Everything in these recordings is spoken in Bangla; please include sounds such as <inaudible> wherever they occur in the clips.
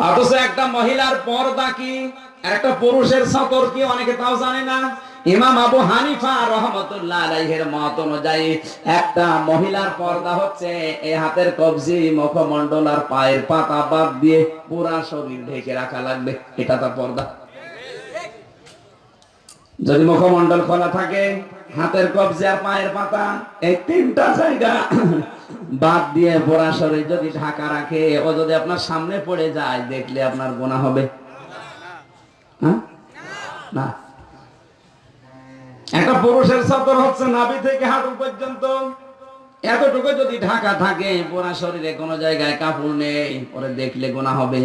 অথচ একটা মহিলার পর্দা কি? একটা পুরুষের সতর কি? অনেকে তাও জানে না। ইমাম আবু হানিফা রহমতুল্লাহ মত অনুযায়ী একটা মহিলার পর্দা হচ্ছে এই হাতের কবজি, মুখমণ্ডল আর পায়ের পাতা বাদ দিয়ে পুরা শরীর ঢেকে রাখা লাগবে। এটা তার পর্দা। যদি মুখমণ্ডল খোলা থাকে, হাতের কবজি, পায়ের পাতা, এই তিনটা জায়গা <clears throat> বাদ দিয়ে পোড়া শরীর যদি ঢাকা রাখে, ও যদি আপনার সামনে পড়ে যায়, দেখলে আপনার গোনা হবে। হ্যাঁ? না। একটা পুরুষের সতর হচ্ছে নাভি থেকে হাঁটু পর্যন্ত। এতটুকু যদি ঢাকা থাকে পোড়া শরীরে কোনো জায়গায় কাপড় নেই, পরে দেখলে গোনা হবে।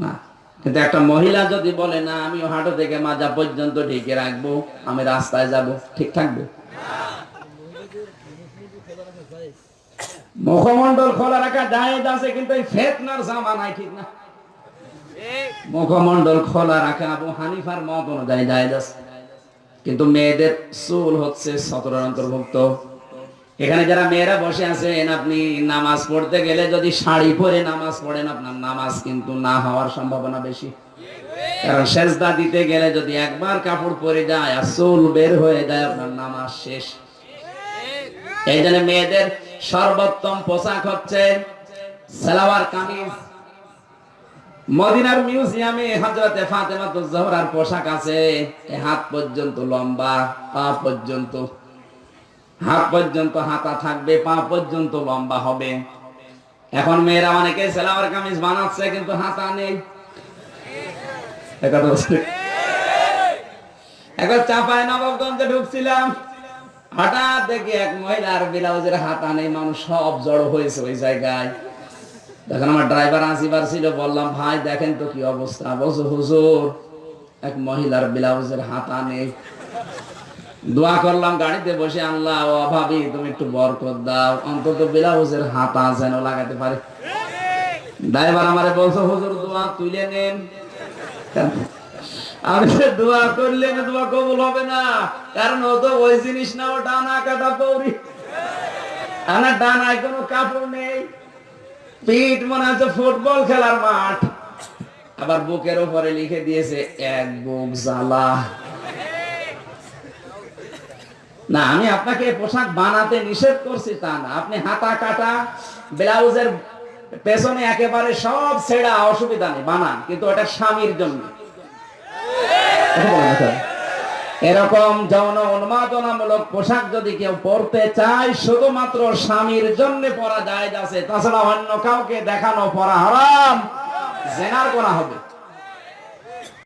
না। কিন্তু একটা মহিলা যদি বলে, না আমি হাঁটু থেকে মাজা পর্যন্ত ঢেকে রাখব, আমি রাস্তায় যাব ঠিক থাকবে? মুখমন্ডল খোলা রাখা জায়েজ আছে, কিন্তু না। মুখমন্ডল খোলা রাখা হানিফার মত অনুযায়ী আছে। কিন্তু মেয়েদের চুল হচ্ছে সতরের অন্তর্ভুক্ত। এখানে যারা মেয়েরা বসে আছেন, আপনি নামাজ পড়তে গেলে যদি শাড়ি পরে নামাজ পড়েন, আপনার নামাজ কিন্তু না হওয়ার সম্ভাবনা বেশি। কারণ সেজদা দিতে গেলে যদি একবার কাপড় পরে যায় আর চুল বের হয়ে যায়, আপনার নামাজ শেষ। এই জন্য মেয়েদের সর্বোত্তম পোশাক হচ্ছে সালোয়ার কামিজ। মদিনার মিউজিয়ামে হযরতে ফাতেমা জোহরার পোশাক আছে হাত পর্যন্ত লম্বা, পা পর্যন্ত হাত পর্যন্ত হাতা থাকবে, পা পর্যন্ত লম্বা হবে। এখন মেয়েরা অনেকে সালোয়ার কামিজ বানাচ্ছে, কিন্তু হাতা নেই। একবার চাপায় নবাবগঞ্জে ঢুকছিলাম। হঠাৎ দেখি এক মহিলার ব্লাউজের হাতা নেই, মানুষ সব জড়ো হয়েছে ওই জায়গায়। তখন আমার ড্রাইভার আসিবার ছিল, বললাম, ভাই, দেখেন তো কি অবস্থা। বলছো, হুজুর, এক মহিলার ব্লাউজের হাতা নেই। দোয়া করলাম, গাড়িতে বসে আনলা ও ভাবি, তুমি একটু বরকত দাও। অন্তত ব্লাউজের হাতা যেন লাগাতে পারে। ড্রাইভার আমারে বলছো, হুজুর, দোয়া তুলে নেন। আমি দোয়া করলে দোয়া কবুল হবে না। কারণ ও তো ওই জিনিস না, ও ডানা কাটা পৌরি। ডানায় কোনো কাপড় নেই। পিঠ মনে হচ্ছে ফুটবল খেলার মাঠ। আবার বুকের উপরে লিখে দিয়েছে, এক বুক জ্বালা। না, আমি আপনাকে পোশাক বানাতে নিষেধ করছি তা না। আপনি হাতা, কাটা, ব্লাউজের পেছনে একেবারে সব ছেড়া অসুবিধা নেই, বানান, কিন্তু ওটা স্বামীর জন্য। এরকম যৌন উন্মাদনামূলক পোশাক যদি কেউ পরতে চায়, শুধুমাত্র স্বামীর জন্য পরা যায় আছে। তাছাড়া অন্য কাউকে দেখানো পরা হারাম, জেনার করা হবে।